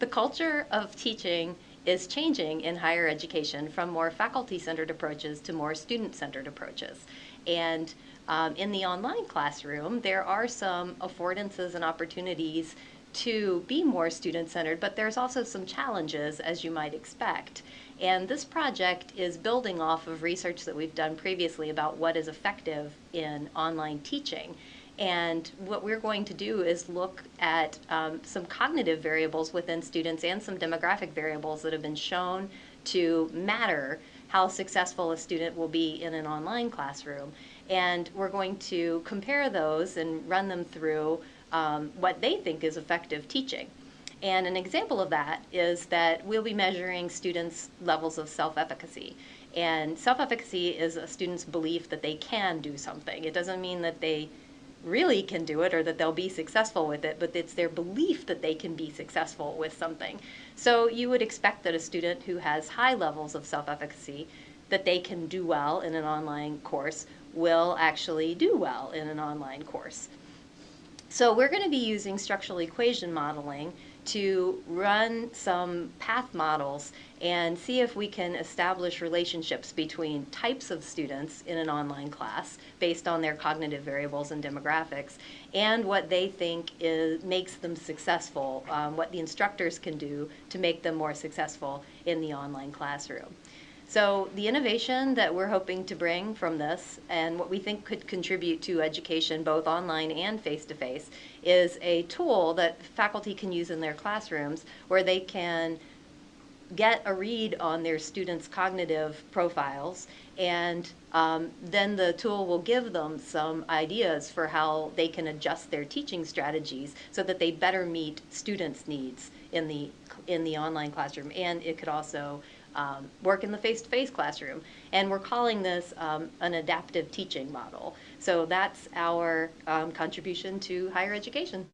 The culture of teaching is changing in higher education from more faculty-centered approaches to more student-centered approaches. And um, in the online classroom, there are some affordances and opportunities to be more student-centered, but there's also some challenges, as you might expect. And this project is building off of research that we've done previously about what is effective in online teaching. And what we're going to do is look at um, some cognitive variables within students and some demographic variables that have been shown to matter how successful a student will be in an online classroom. And we're going to compare those and run them through um, what they think is effective teaching. And an example of that is that we'll be measuring students' levels of self-efficacy. And self-efficacy is a student's belief that they can do something. It doesn't mean that they really can do it or that they'll be successful with it, but it's their belief that they can be successful with something. So you would expect that a student who has high levels of self-efficacy, that they can do well in an online course, will actually do well in an online course. So we're going to be using structural equation modeling to run some path models and see if we can establish relationships between types of students in an online class based on their cognitive variables and demographics and what they think is, makes them successful, um, what the instructors can do to make them more successful in the online classroom. So the innovation that we're hoping to bring from this and what we think could contribute to education both online and face-to-face -face, is a tool that faculty can use in their classrooms where they can get a read on their students' cognitive profiles and um, then the tool will give them some ideas for how they can adjust their teaching strategies so that they better meet students' needs in the in the online classroom. And it could also um, work in the face-to-face -face classroom. And we're calling this um, an adaptive teaching model. So that's our um, contribution to higher education.